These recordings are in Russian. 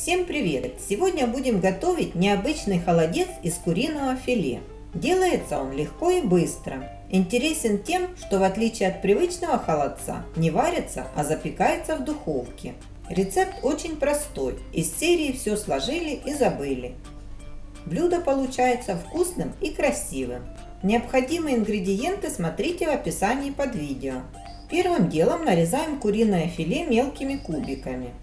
Всем привет! Сегодня будем готовить необычный холодец из куриного филе. Делается он легко и быстро. Интересен тем, что в отличие от привычного холодца не варится, а запекается в духовке. Рецепт очень простой, из серии все сложили и забыли. Блюдо получается вкусным и красивым. Необходимые ингредиенты смотрите в описании под видео. Первым делом нарезаем куриное филе мелкими кубиками.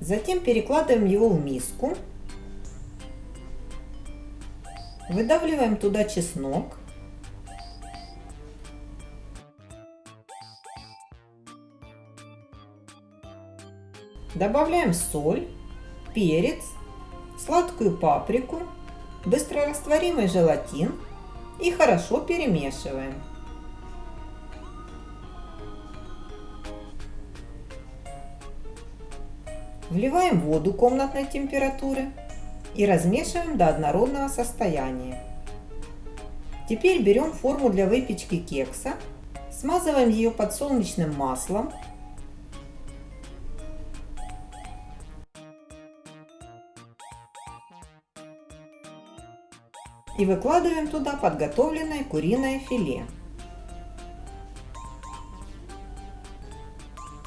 Затем перекладываем его в миску. Выдавливаем туда чеснок. Добавляем соль, перец, сладкую паприку, быстрорастворимый желатин и хорошо перемешиваем. Вливаем воду комнатной температуры и размешиваем до однородного состояния. Теперь берем форму для выпечки кекса, смазываем ее подсолнечным маслом, и выкладываем туда подготовленное куриное филе.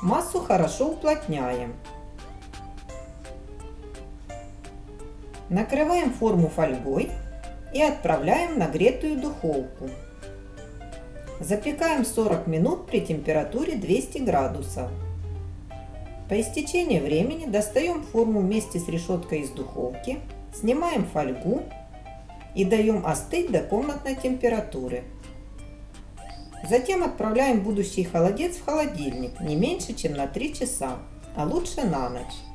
Массу хорошо уплотняем. Накрываем форму фольгой и отправляем в нагретую духовку. Запекаем 40 минут при температуре 200 градусов. По истечении времени достаем форму вместе с решеткой из духовки, снимаем фольгу и даем остыть до комнатной температуры. Затем отправляем будущий холодец в холодильник не меньше, чем на 3 часа, а лучше на ночь.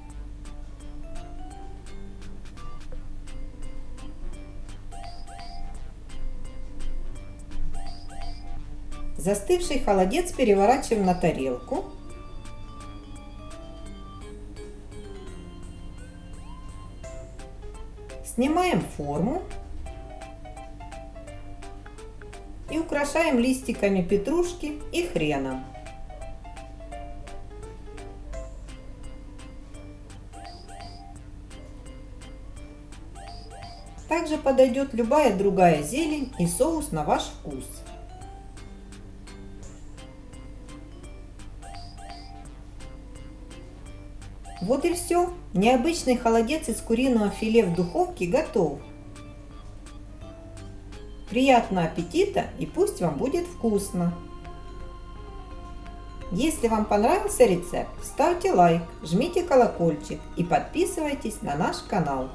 Застывший холодец переворачиваем на тарелку. Снимаем форму и украшаем листиками петрушки и хрена. Также подойдет любая другая зелень и соус на ваш вкус. Вот и все. Необычный холодец из куриного филе в духовке готов. Приятного аппетита и пусть вам будет вкусно! Если вам понравился рецепт, ставьте лайк, жмите колокольчик и подписывайтесь на наш канал.